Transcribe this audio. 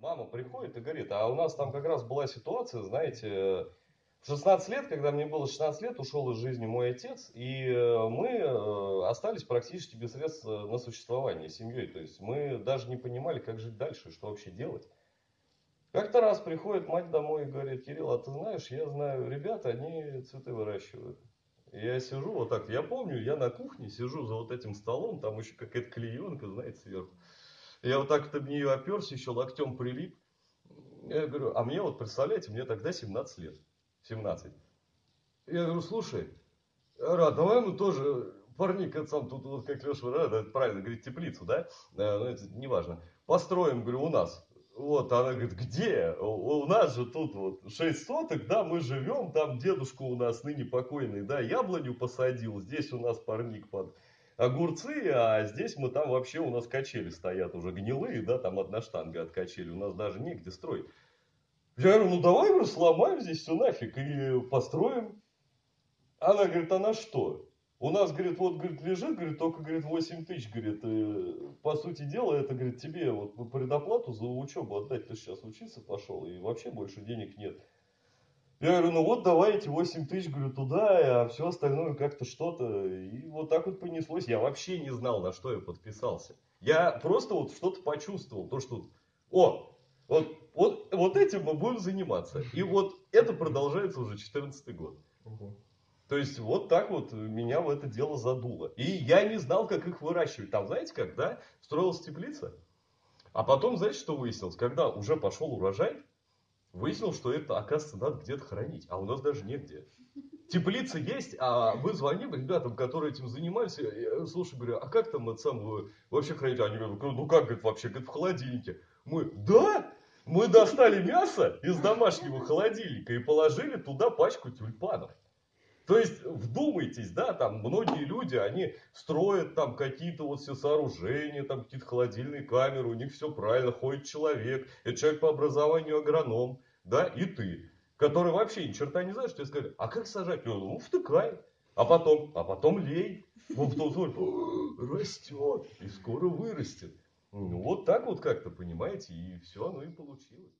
Мама приходит и говорит, а у нас там как раз была ситуация, знаете, в 16 лет, когда мне было 16 лет, ушел из жизни мой отец, и э, мы э, остались практически без средств э, на существование семьей. То есть мы даже не понимали, как жить дальше, что вообще делать. Как-то раз приходит мать домой и говорит, Кирилл, а ты знаешь, я знаю ребята, они цветы выращивают. Я сижу вот так, я помню, я на кухне сижу за вот этим столом, там еще какая-то клеенка, знаете, сверху. Я вот так вот об нее оперся, еще локтем прилип. Я говорю, а мне вот, представляете, мне тогда 17 лет. 17. Я говорю, слушай, Рад, давай мы тоже, парник, это сам тут, вот как Леша, это правильно говорит, теплицу, да? Э, ну, это не важно. Построим, говорю, у нас. Вот, она говорит, где? У, у нас же тут вот 6 соток, да, мы живем, там дедушка у нас ныне покойный, да, яблоню посадил, здесь у нас парник под огурцы, а здесь мы там вообще у нас качели стоят уже гнилые, да, там одна штанга от качели, у нас даже негде строить. Я говорю, ну давай, говорю, сломаем здесь все нафиг и построим. Она говорит, а на что? У нас, говорит, вот, говорит, лежит, говорит, только, говорит, 8 тысяч, говорит, э, по сути дела, это, говорит, тебе вот предоплату за учебу отдать, ты сейчас учиться пошел, и вообще больше денег нет. Я говорю, ну вот давай эти 8 тысяч, говорю, туда, а все остальное как-то что-то. И вот так вот понеслось. Я вообще не знал, на что я подписался. Я просто вот что-то почувствовал, то, что, о, вот, вот, вот этим мы будем заниматься. И вот это продолжается уже 14 год. То есть вот так вот меня в это дело задуло. И я не знал, как их выращивать. Там, знаете, когда строилась теплица, а потом, знаете, что выяснилось? Когда уже пошел урожай, выяснилось, что это, оказывается, надо где-то хранить. А у нас даже негде. Теплица есть, а мы звоним ребятам, которые этим занимались. Я, слушай, говорю, а как там это самое вообще хранить? Они говорят, ну как, говорит, вообще, говорит, в холодильнике. Мы, да? Мы достали мясо из домашнего холодильника и положили туда пачку тюльпанов. То есть, вдумайтесь, да, там многие люди, они строят там какие-то вот все сооружения, там какие-то холодильные камеры, у них все правильно, ходит человек, это человек по образованию агроном, да, и ты, который вообще ни черта не знаешь, что тебе сказали, а как сажать? Ну, втыкай, а потом, а потом лей, вот вот, растет, и скоро вырастет. Ну, вот так вот как-то, понимаете, и все оно и получилось.